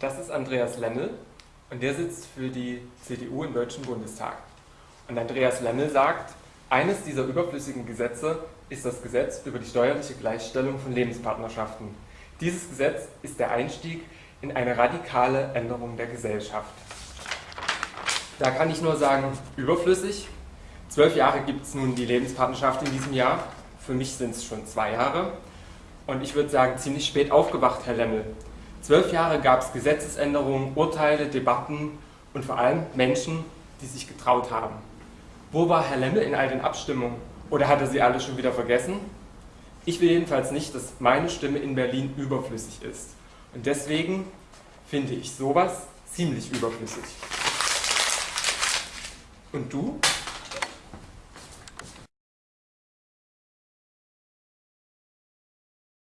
Das ist Andreas Lemmel und der sitzt für die CDU im Deutschen Bundestag. Und Andreas Lemmel sagt, eines dieser überflüssigen Gesetze ist das Gesetz über die steuerliche Gleichstellung von Lebenspartnerschaften. Dieses Gesetz ist der Einstieg in eine radikale Änderung der Gesellschaft. Da kann ich nur sagen, überflüssig. Zwölf Jahre gibt es nun die Lebenspartnerschaft in diesem Jahr. Für mich sind es schon zwei Jahre. Und ich würde sagen, ziemlich spät aufgewacht, Herr Lemmel. Zwölf Jahre gab es Gesetzesänderungen, Urteile, Debatten und vor allem Menschen, die sich getraut haben. Wo war Herr Lemmel in all den Abstimmungen? Oder hat er sie alle schon wieder vergessen? Ich will jedenfalls nicht, dass meine Stimme in Berlin überflüssig ist. Und deswegen finde ich sowas ziemlich überflüssig. Und du?